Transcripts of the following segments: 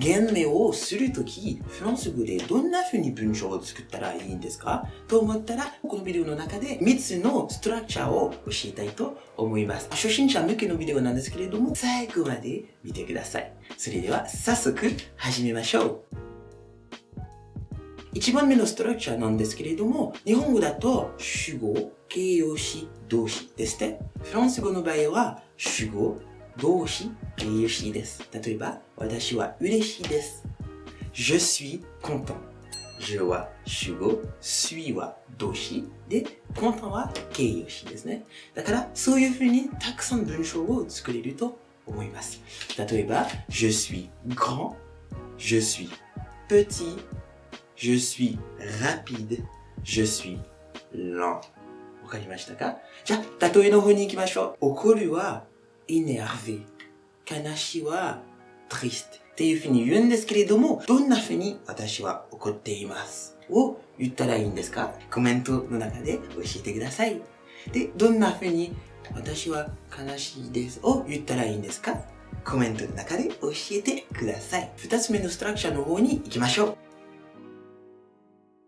言名をするとき、フランス語でどんな風に文章を作ったらいいんですか？と思ったら、このビデオの中で3つのストラクチャーを教えたいと思います。初心者向けのビデオなんですけれども、最後まで見てください。それでは早速始めましょう。1番目のストラクチャーなんですけれども、日本語だと主語、形容詞、動詞ですね。フランス語の場合は主語、動詞、形容詞です。例えば、私は嬉しいです。Je suis content. je は主語、suis は動詞で、content は形容詞ですね。だから、そういうふうにたくさん文章を作れると思います。例えば、je suis grand, je suis petit, je suis rapide, je suis lent. わかりましたか？じゃあ、例えの方に行きましょう。怒るは énervé。悲しいは triste。っていうふうに言うんですけれども、どんなふうに私は怒っていますを言ったらいいんですか？コメントの中で教えてください。で、どんなふうに私は悲しいですを言ったらいいんですか？コメントの中で教えてください。二つ目のストラクチャーの方に行きましょ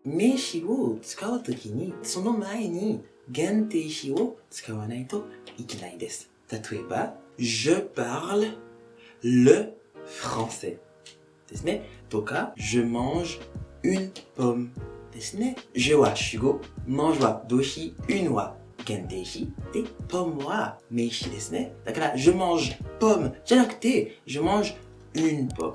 う。名詞を使うときに、その前に限定詞を使わないといけないです。例えば、je parle le français ですね。とか、je mange une pomme ですね。je は主語、mange は動詞、une は限定詞、で、pomme は名詞ですね。だから、je mange pomme じゃなくて、je mange une pomme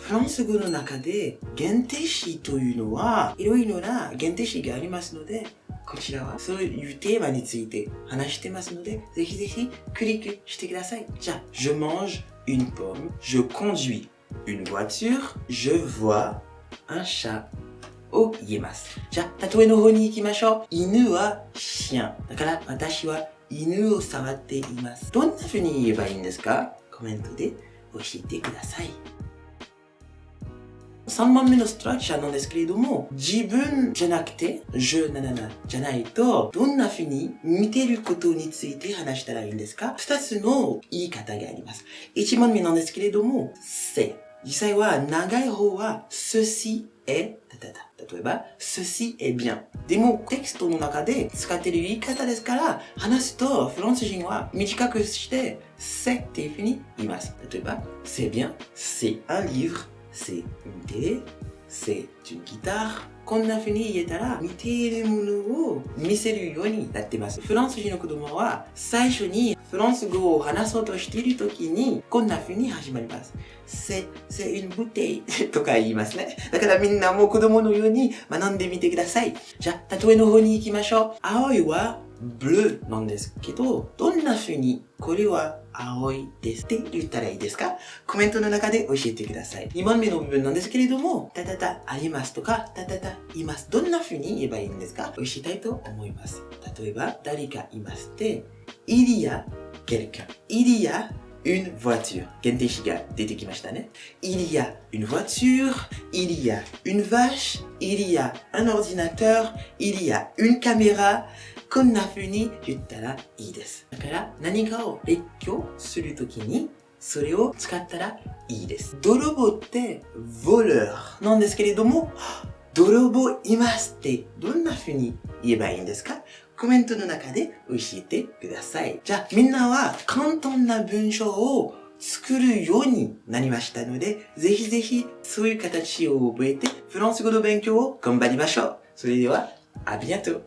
フランス語の中で限定詞というのはいろいろな限定詞がありますので、こちらはそういうテーマについて話してますので、ぜひぜひクリックしてください。じゃあ、je mange une pomme, je conduis une voiture, je vois un chat を言えます。じゃあ、例えの方に行きましょう。犬は chien。だから、私は犬を触っています。どんな風に言えばいいんですかコメントで教えてください。3番目のストラクチャーなんですけれども、自分じゃなくて、je なななじゃないと、どんな風に見てることについて話したらいいんですか？二つの言い方があります。一番目なんですけれども、c'est。実際は長い方は、ceci est。例えば、ceci est bien。でも、テキストの中で使っている言い方ですから、話すと、フランス人は短くして、c'est っていう風に言います。例えば、c'est bien, c'est un livre, c'est une télé, c'est une guitare. こんな風に言えたら、見ているものを見せるようになってます。フランス人の子供は、最初にフランス語を話そうとしている時に、こんな風に始まります。c'est, c'est une bouteille とか言いますね。だからみんなも子供のように学んでみてください。じゃあ、例えの方に行きましょう。青いは bleu なんですけど、どんな風にこれは青いですって言ったらいいですか？コメントの中で教えてください。2番目の部分なんですけれども、たたたありますとか、たたたいます。どんな風に言えばいいんですか？教えたいと思います。例えば、誰かいますって、il y a quelqu'un. il y a une voiture. 限定詞が出てきましたね。il y a une voiture, il y a une vache, il y a un ordinateur, il y a une caméra, こんな風に言ったらいいです。だから何かを列挙するときにそれを使ったらいいです。泥棒って voleur なんですけれども、泥棒いますってどんな風に言えばいいんですか？コメントの中で教えてください。じゃあみんなは簡単な文章を作るようになりましたので、ぜひぜひそういう形を覚えてフランス語の勉強を頑張りましょう。それでは、ありがとう。